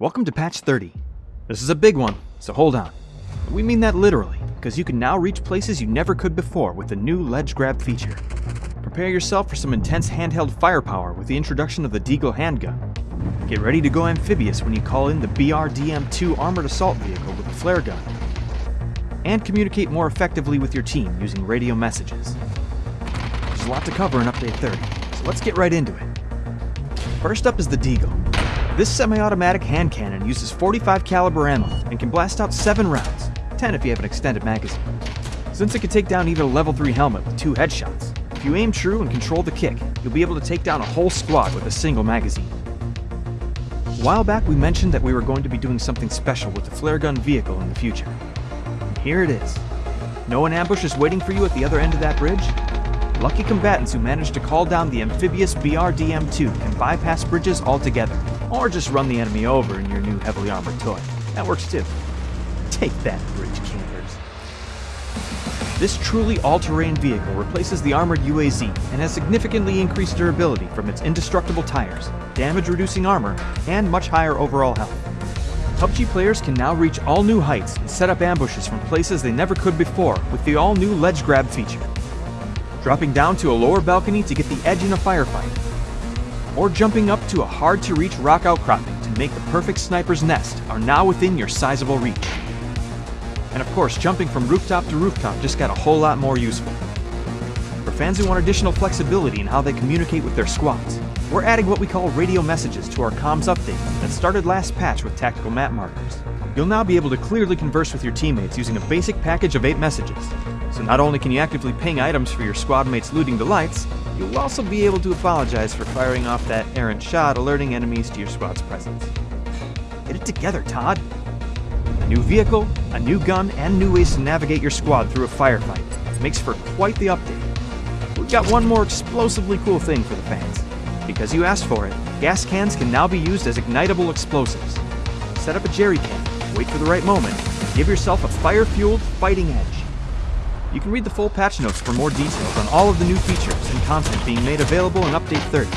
Welcome to patch 30. This is a big one, so hold on. We mean that literally, because you can now reach places you never could before with the new ledge grab feature. Prepare yourself for some intense handheld firepower with the introduction of the Deagle handgun. Get ready to go amphibious when you call in the BRDM-2 armored assault vehicle with a flare gun. And communicate more effectively with your team using radio messages. There's a lot to cover in Update 30, so let's get right into it. First up is the Deagle. This semi-automatic hand cannon uses 45 caliber ammo and can blast out 7 rounds, 10 if you have an extended magazine. Since it can take down even a level 3 helmet with 2 headshots, if you aim true and control the kick, you'll be able to take down a whole squad with a single magazine. A while back we mentioned that we were going to be doing something special with the flare gun vehicle in the future. And here it is. Know an ambush is waiting for you at the other end of that bridge? Lucky combatants who manage to call down the amphibious BRDM-2 can bypass bridges altogether, or just run the enemy over in your new heavily armored toy. That works too. Take that, bridge campers. This truly all-terrain vehicle replaces the armored UAZ and has significantly increased durability from its indestructible tires, damage-reducing armor, and much higher overall health. PUBG players can now reach all new heights and set up ambushes from places they never could before with the all-new ledge grab feature dropping down to a lower balcony to get the edge in a firefight, or jumping up to a hard-to-reach rock outcropping to make the perfect sniper's nest are now within your sizable reach. And of course, jumping from rooftop to rooftop just got a whole lot more useful. For fans who want additional flexibility in how they communicate with their squads, we're adding what we call radio messages to our comms update that started last patch with tactical map markers. You'll now be able to clearly converse with your teammates using a basic package of 8 messages, so not only can you actively ping items for your squad mates' looting delights, you'll also be able to apologize for firing off that errant shot alerting enemies to your squad's presence. Get it together, Todd! A new vehicle, a new gun, and new ways to navigate your squad through a firefight makes for quite the update. We've got one more explosively cool thing for the fans. Because you asked for it, gas cans can now be used as ignitable explosives. Set up a jerry can, wait for the right moment, and give yourself a fire-fueled fighting edge. You can read the full patch notes for more details on all of the new features and content being made available in Update 30.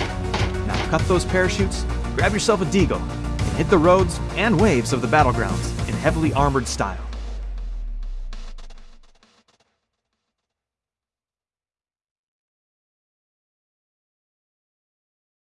Now cut those parachutes, grab yourself a deagle, and hit the roads and waves of the battlegrounds in heavily armored style.